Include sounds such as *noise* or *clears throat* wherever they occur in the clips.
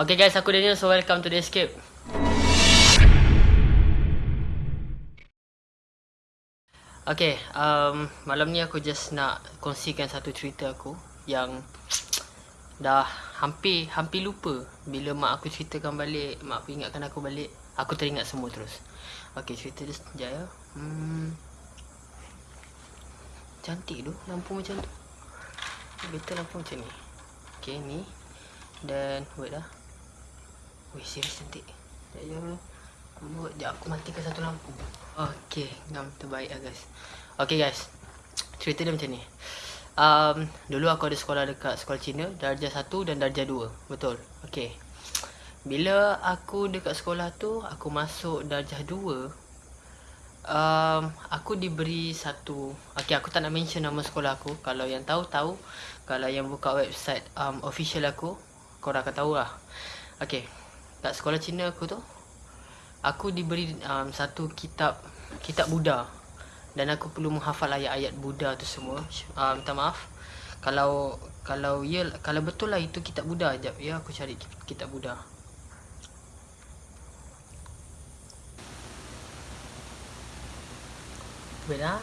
Okay guys, aku Daniel, so welcome to The Escape. Okay, um, malam ni aku just nak kongsikan satu cerita aku yang *tsk* dah hampir hampir lupa bila mak aku ceritakan balik, mak aku ingatkan aku balik, aku teringat semua terus. Okay, cerita dia sekejap ya. Hmm. Cantik tu, lampu macam tu. Betul lampu macam ni. Okay, ni. Dan, wait lah. Wih, serius cantik. Sekejap je dulu. Buat je aku matikan satu lampu. Okay, ngam terbaik lah guys. Okay guys. Cerita dia macam ni. Um, dulu aku ada sekolah dekat sekolah Cina. Darjah 1 dan darjah 2. Betul. Okay. Bila aku dekat sekolah tu, aku masuk darjah 2. Um, aku diberi satu Okay aku tak nak mention nama sekolah aku Kalau yang tahu tahu Kalau yang buka website um, official aku Korang akan tahu lah Okay kat sekolah Cina aku tu aku diberi um, satu kitab kitab Buddha. Dan aku perlu menghafal ayat-ayat Buddha tu semua. Um, minta maaf. Kalau kalau ya kalau betul lah itu kitab Buddha jap ya aku cari kitab Buddha. Wait lah.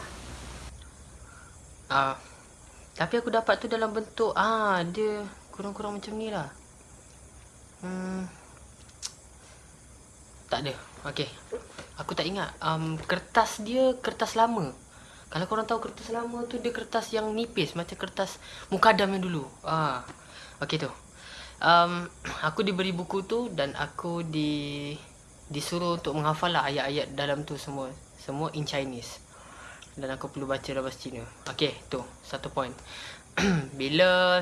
Uh, Tapi aku dapat tu dalam bentuk Ah dia kurang-kurang macam ni lah. Hmm tak ada. Okey. Aku tak ingat. Um, kertas dia kertas lama. Kalau korang tahu kertas lama tu dia kertas yang nipis macam kertas mukadam yang dulu. Ah. Okey tu. Um, *clears throat* aku diberi buku tu dan aku di disuruh untuk menghafal lah ayat-ayat dalam tu semua. Semua in Chinese. Dan aku perlu baca dalam bahasa Cina. Okey, tu. Satu point. *clears throat* Bila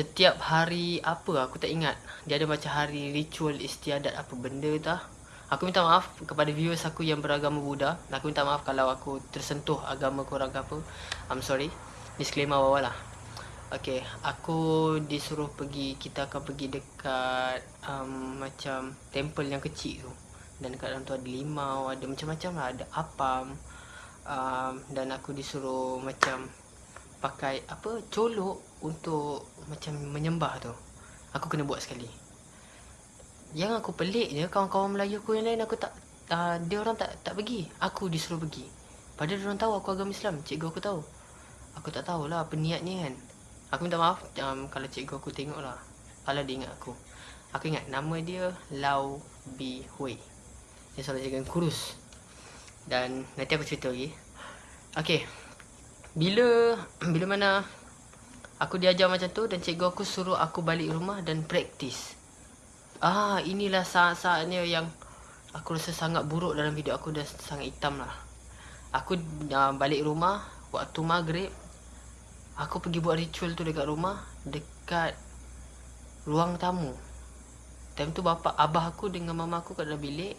setiap hari apa? Aku tak ingat. Dia ada macam hari ritual istiadat apa benda tah. Aku minta maaf kepada viewers aku yang beragama Buddha. Aku minta maaf kalau aku tersentuh agama korang ke apa. I'm sorry. Disclaimer awal lah. Okay, aku disuruh pergi, kita akan pergi dekat um, macam temple yang kecil tu. Dan dekat dalam tu ada limau, ada macam-macam lah, ada apam um, Dan aku disuruh macam pakai apa colok untuk macam menyembah tu. Aku kena buat sekali. Yang aku pelik je kawan-kawan Melayu aku yang lain aku tak uh, dia orang tak tak pergi. Aku disuruh pergi. Padahal dia orang tahu aku agama Islam cikgu aku tahu. Aku tak tahulah apa niatnya kan. Aku minta maaf um, kalau cikgu aku tengok lah kalau dia ingat aku. Aku ingat nama dia Lau Bi Hui. Dia selalu jaga kurus. Dan nanti aku cerita lagi. Okay bila bila mana aku diajar macam tu dan cikgu aku suruh aku balik rumah dan praktis. Ah, inilah saat-saatnya yang aku rasa sangat buruk dalam hidup aku dan sangat hitam lah. Aku uh, balik rumah waktu maghrib. Aku pergi buat ritual tu dekat rumah. Dekat ruang tamu. Time tu bapa abah aku dengan mama aku kat dalam bilik.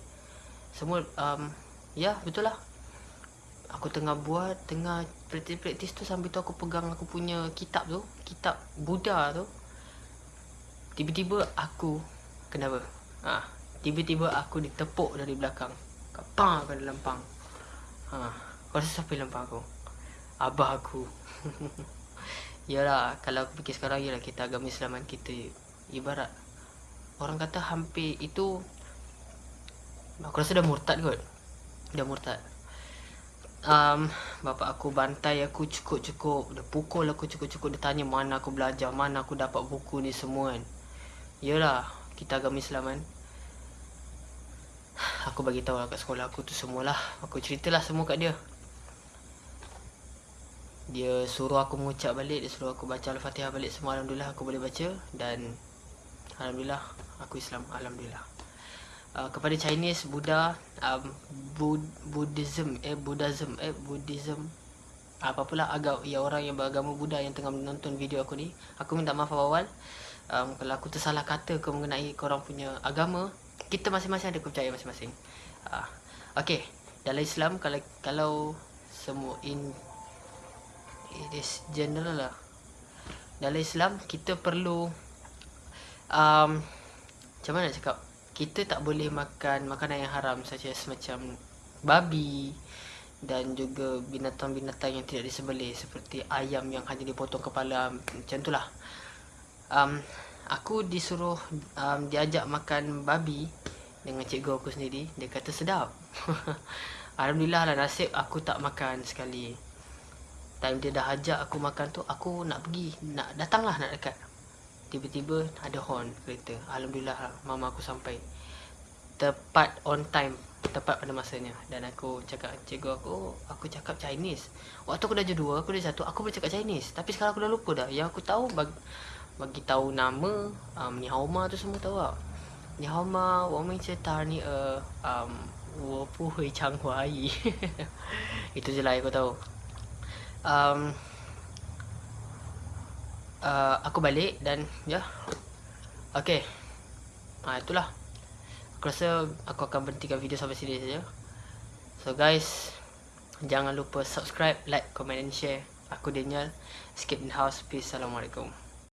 Semua, um, ya betul lah aku tengah buat tengah praktis-praktis tu sambil tu aku pegang aku punya kitab tu kitab Buddha tu. Tiba-tiba aku kenapa? Ha tiba-tiba aku ditepuk dari belakang. Kapang ke dalam pang. Ha kau rasa siapa dalam pang aku? Abah aku. *laughs* Yalah kalau aku fikir sekarang yalah kita agama Islam kan kita ibarat. Orang kata hampir itu aku rasa dah murtad kot. Dah murtad um, Bapak aku bantai aku cukup-cukup. Dia pukul aku cukup-cukup. Dia tanya mana aku belajar? Mana aku dapat buku ni semua kan? Yelah Kita agama Islam kan. *sighs* Aku bagi tahu lah kat sekolah aku tu semualah. Aku ceritalah semua kat dia. Dia suruh aku mengucap balik. Dia suruh aku baca Al-Fatihah balik semua. Alhamdulillah aku boleh baca. Dan Alhamdulillah Aku Islam. Alhamdulillah uh, kepada Chinese Buddha um, Bud Buddhism eh Buddhism eh Buddhism apa-apalah agak ya orang yang beragama Buddha yang tengah menonton video aku ni. Aku minta maaf awal. Um, kalau aku tersalah kata ke mengenai korang punya agama kita masing-masing ada kepercayaan masing-masing. Uh, okey. Dalam Islam kalau kalau semua in it is general lah. Dalam Islam kita perlu um, macam mana nak cakap kita tak boleh makan makanan yang haram saja macam babi dan juga binatang-binatang yang tidak disembelih seperti ayam yang hanya dipotong kepala macam itulah um, aku disuruh um, diajak makan babi dengan cikgu aku sendiri. Dia kata sedap. *laughs* Alhamdulillah lah nasib aku tak makan sekali. Time dia dah ajak aku makan tu aku nak pergi nak datanglah nak dekat tiba-tiba ada horn kereta. Alhamdulillah lah, mama aku sampai tepat on time tepat pada masanya. Dan aku cakap cikgu aku aku cakap Chinese. Waktu aku dah dua aku dah satu aku boleh cakap Chinese. Tapi sekarang aku dah lupa dah. Yang aku tahu bagi, bagi tahu nama um, ni hauma tu semua tahu tak? Ni hauma wo ta ni e um wo hui chang hua yi *laughs* itu je lah yang aku tahu. Um, uh, aku balik dan ya yeah. okey ha, itulah aku rasa aku akan berhentikan video sampai sini saja. So guys, jangan lupa subscribe, like, comment and share. Aku Daniel, Skip in House. Peace. Assalamualaikum.